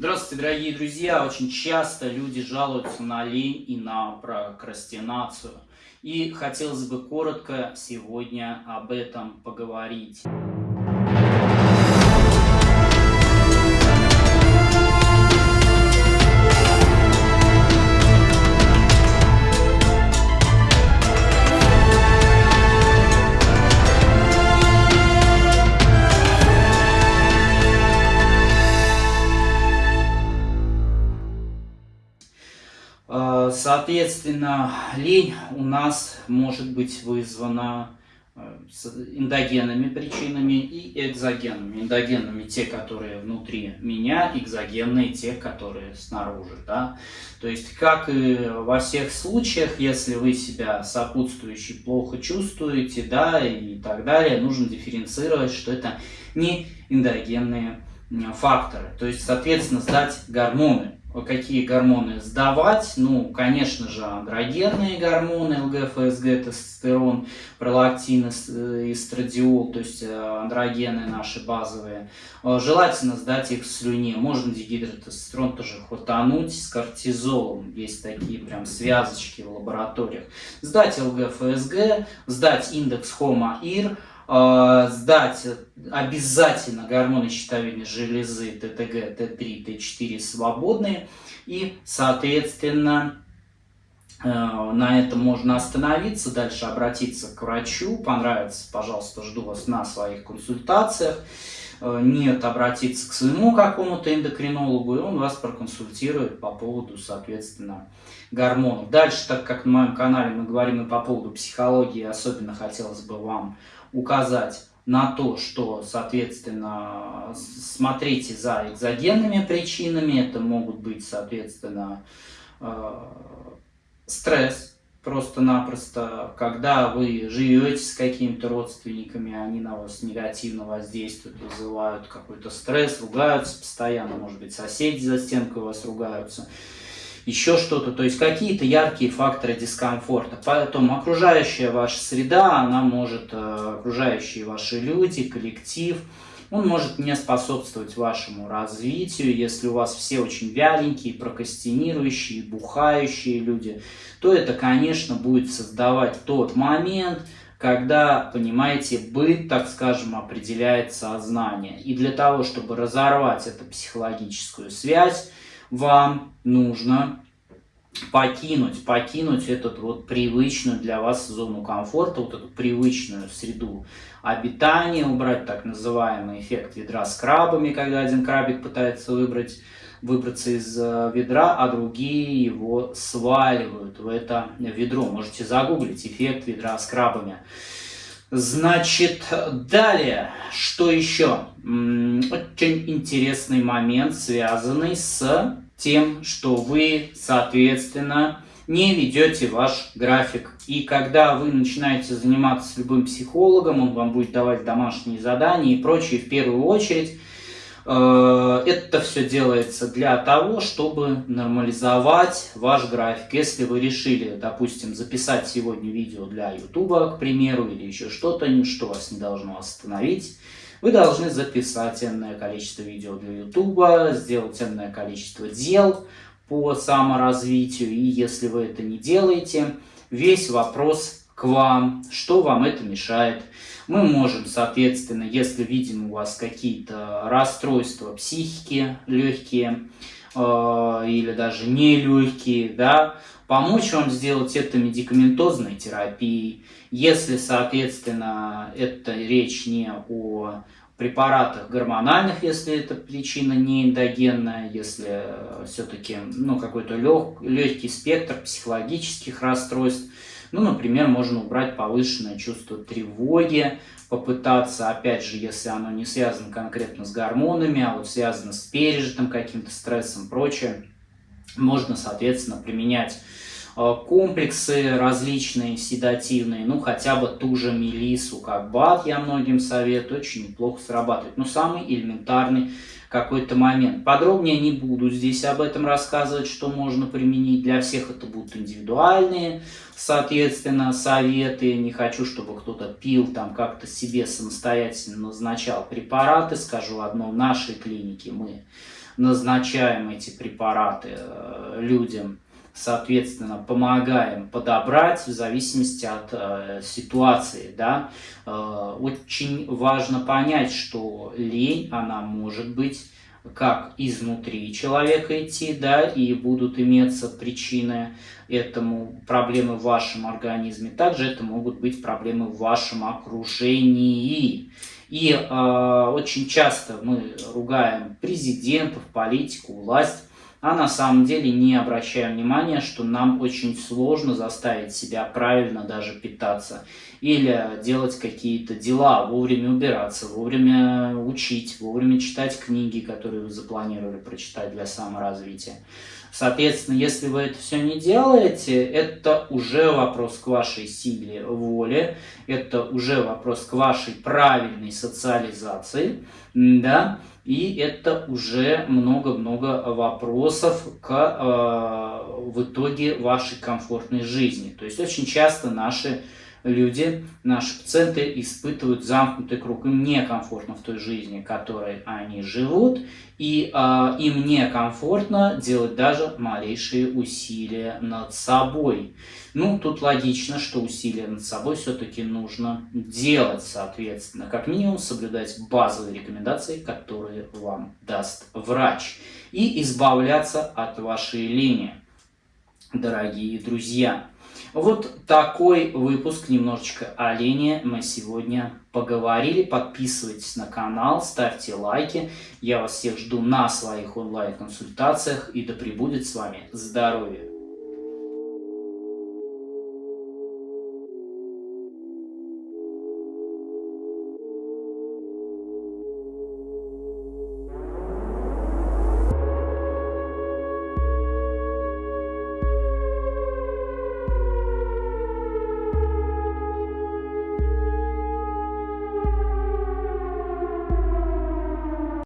Здравствуйте, дорогие друзья! Очень часто люди жалуются на лень и на прокрастинацию. И хотелось бы коротко сегодня об этом поговорить. Соответственно, лень у нас может быть вызвана э, эндогенными причинами и экзогенными. Эндогенными те, которые внутри меня, экзогенные те, которые снаружи. Да? То есть, как и во всех случаях, если вы себя сопутствующий плохо чувствуете, да, и так далее, нужно дифференцировать, что это не эндогенные факторы. То есть, соответственно, сдать гормоны какие гормоны сдавать. Ну, конечно же, андрогенные гормоны, ЛГ, ФСГ, тестостерон, пролактин, э, эстрадиол, то есть э, андрогены наши базовые. Э, желательно сдать их в слюне. Можно дигидротестостерон тоже хватануть с кортизолом. Есть такие прям связочки в лабораториях. Сдать ЛГ, ФСГ, сдать индекс HOMA-IR, а, сдать обязательно гормоны щитовидной железы ТТГ, Т3, Т4 свободные. И, соответственно, э, на этом можно остановиться, дальше обратиться к врачу. Понравится, пожалуйста, жду вас на своих консультациях. Э, нет, обратиться к своему какому-то эндокринологу, и он вас проконсультирует по поводу, соответственно, гормонов. Дальше, так как на моем канале мы говорим и по поводу психологии, особенно хотелось бы вам указать на то, что, соответственно, смотрите за экзогенными причинами, это могут быть, соответственно, э, стресс, просто-напросто, когда вы живете с какими-то родственниками, они на вас негативно воздействуют, вызывают какой-то стресс, ругаются постоянно, может быть, соседи за стенкой у вас ругаются, еще что-то, то есть какие-то яркие факторы дискомфорта. Поэтому окружающая ваша среда, она может, э, окружающие ваши люди, коллектив, он может не способствовать вашему развитию. Если у вас все очень вяленькие, прокастинирующие, бухающие люди, то это, конечно, будет создавать тот момент, когда, понимаете, быт, так скажем, определяет сознание. И для того, чтобы разорвать эту психологическую связь, вам нужно покинуть, покинуть эту вот привычную для вас зону комфорта, вот эту привычную среду обитания, убрать так называемый эффект ведра с крабами, когда один крабик пытается выбрать, выбраться из э, ведра, а другие его сваливают в это ведро. Можете загуглить эффект ведра с крабами. Значит, далее, что еще? Очень интересный момент, связанный с тем, что вы, соответственно, не ведете ваш график. И когда вы начинаете заниматься с любым психологом, он вам будет давать домашние задания и прочее, в первую очередь, э, это все делается для того, чтобы нормализовать ваш график. Если вы решили, допустим, записать сегодня видео для YouTube, к примеру, или еще что-то, что вас не должно остановить, вы должны записать энное количество видео для YouTube, сделать энное количество дел по саморазвитию. И если вы это не делаете, весь вопрос к вам, что вам это мешает. Мы можем, соответственно, если видим у вас какие-то расстройства психики легкие, э, или даже нелегкие, да, помочь вам сделать это медикаментозной терапией. Если, соответственно, это речь не о препаратах гормональных, если эта причина не эндогенная, если все-таки ну, какой-то лег, легкий спектр психологических расстройств. Ну, например, можно убрать повышенное чувство тревоги, попытаться, опять же, если оно не связано конкретно с гормонами, а вот связано с пережитым каким-то стрессом, прочее, можно, соответственно, применять э, комплексы различные, седативные, ну хотя бы ту же мелису, как БАД я многим советую, очень неплохо срабатывает. Но самый элементарный какой-то момент. Подробнее не буду здесь об этом рассказывать, что можно применить. Для всех это будут индивидуальные, соответственно, советы. Не хочу, чтобы кто-то пил там как-то себе самостоятельно назначал препараты. Скажу одно, в нашей клинике мы назначаем эти препараты э, людям, соответственно, помогаем подобрать в зависимости от э, ситуации, да. Э, очень важно понять, что лень, она может быть как изнутри человека идти, да, и будут иметься причины этому, проблемы в вашем организме, также это могут быть проблемы в вашем окружении. И э, очень часто мы ругаем президентов, политику, власть, а на самом деле не обращаем внимания, что нам очень сложно заставить себя правильно даже питаться или делать какие-то дела, вовремя убираться, вовремя учить, вовремя читать книги, которые вы запланировали прочитать для саморазвития. Соответственно, если вы это все не делаете, это уже вопрос к вашей силе воли, это уже вопрос к вашей правильной социализации, да, и это уже много-много вопросов к э, в итоге вашей комфортной жизни. То есть очень часто наши люди, наши пациенты испытывают замкнутый круг. Им некомфортно в той жизни, которой они живут, и э, им некомфортно делать даже малейшие усилия над собой. Ну, тут логично, что усилия над собой все-таки нужно делать, соответственно, как минимум соблюдать базовые рекомендации, которые вам даст врач, и избавляться от вашей линии, дорогие друзья. Вот такой выпуск немножечко о лени мы сегодня поговорили. Подписывайтесь на канал, ставьте лайки. Я вас всех жду на своих онлайн-консультациях и да пребудет с вами здоровье.